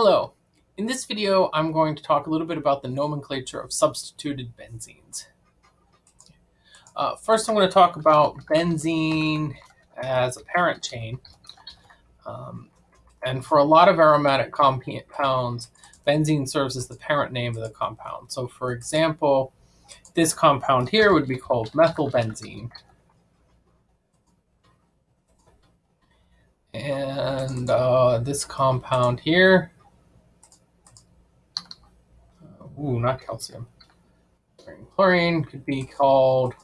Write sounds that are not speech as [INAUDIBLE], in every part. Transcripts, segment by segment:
Hello. In this video, I'm going to talk a little bit about the nomenclature of substituted benzenes. Uh, first, I'm going to talk about benzene as a parent chain. Um, and for a lot of aromatic compounds, benzene serves as the parent name of the compound. So for example, this compound here would be called methylbenzene. And uh, this compound here ooh, not calcium. Chlorine could be called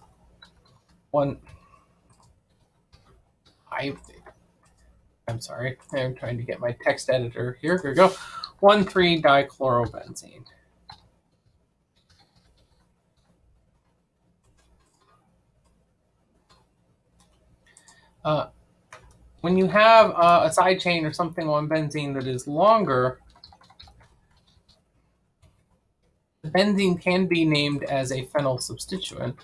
one. I, I'm sorry. I'm trying to get my text editor here. Here we go. One three dichlorobenzene. Uh, when you have uh, a side chain or something on benzene that is longer, benzene can be named as a phenyl substituent.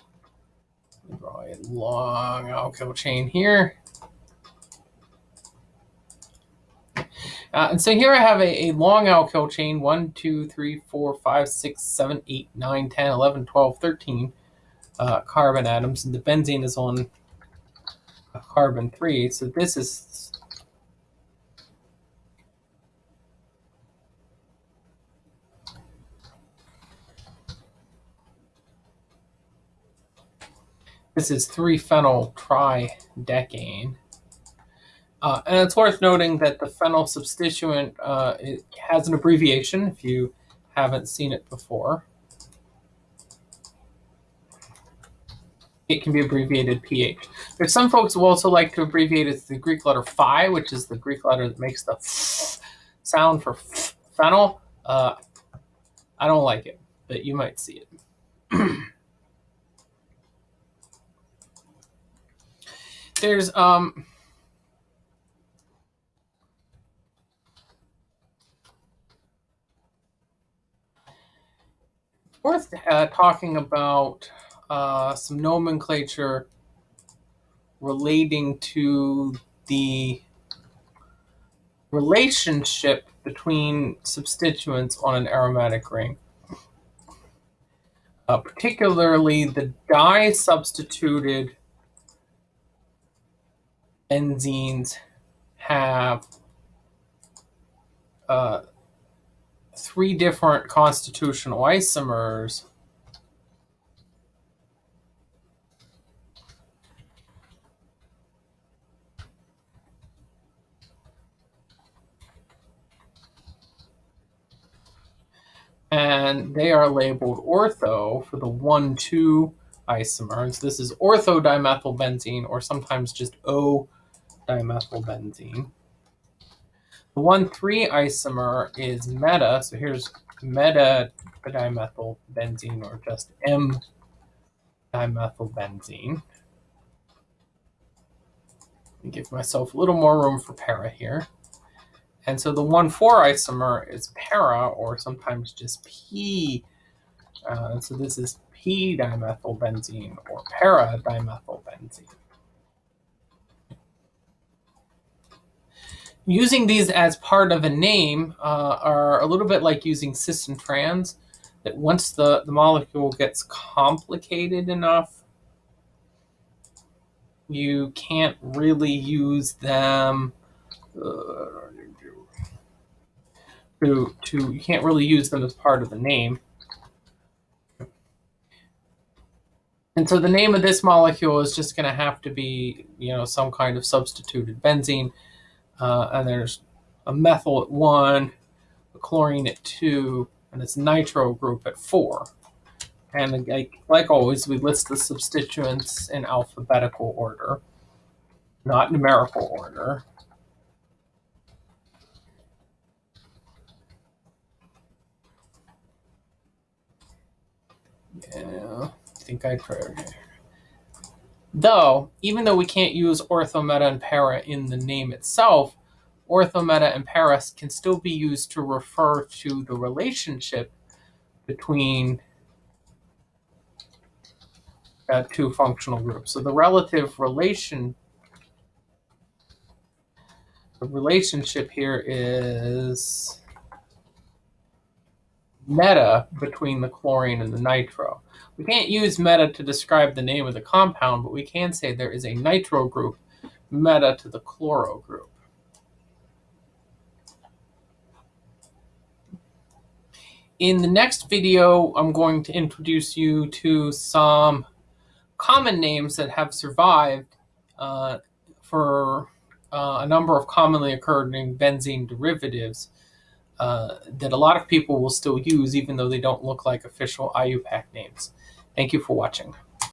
Draw a long alkyl chain here. Uh, and so here I have a, a, long alkyl chain, 1, 2, 3, 4, 5, 6, 7, 8, 9, 10, 11, 12, 13 uh, carbon atoms. And the benzene is on carbon 3. So this is This is 3-phenyl tridecane. Uh, and it's worth noting that the phenyl substituent uh, has an abbreviation if you haven't seen it before. It can be abbreviated Ph. There's some folks who also like to abbreviate it the Greek letter phi, which is the Greek letter that makes the [SNIFFS] sound for [SNIFFS] phenyl. Uh, I don't like it, but you might see it. [CLEARS THROAT] there's um worth uh, talking about uh, some nomenclature relating to the relationship between substituents on an aromatic ring. Uh, particularly the di-substituted enzenes have uh, three different constitutional isomers and they are labeled ortho for the one 1,2 isomers. This is orthodimethylbenzene or sometimes just O dimethylbenzene. The 1,3 isomer is meta, so here's meta dimethylbenzene or just M dimethylbenzene. Give myself a little more room for para here. And so the 1,4 isomer is para or sometimes just P. Uh, so this is P-dimethylbenzene or para-dimethylbenzene. Using these as part of a name uh, are a little bit like using cis and trans, that once the, the molecule gets complicated enough, you can't really use them uh, to, to, you can't really use them as part of the name. And so the name of this molecule is just going to have to be, you know, some kind of substituted benzene. Uh, and there's a methyl at 1, a chlorine at 2, and its nitro group at 4. And like, like always, we list the substituents in alphabetical order, not numerical order. Yeah, I think I tried. Though, even though we can't use ortho, meta, and para in the name itself, ortho, meta, and para can still be used to refer to the relationship between uh, two functional groups. So the relative relation, the relationship here is meta between the chlorine and the nitro. We can't use meta to describe the name of the compound, but we can say there is a nitro group meta to the chloro group. In the next video, I'm going to introduce you to some common names that have survived uh, for uh, a number of commonly occurring benzene derivatives uh, that a lot of people will still use even though they don't look like official IUPAC names. Thank you for watching.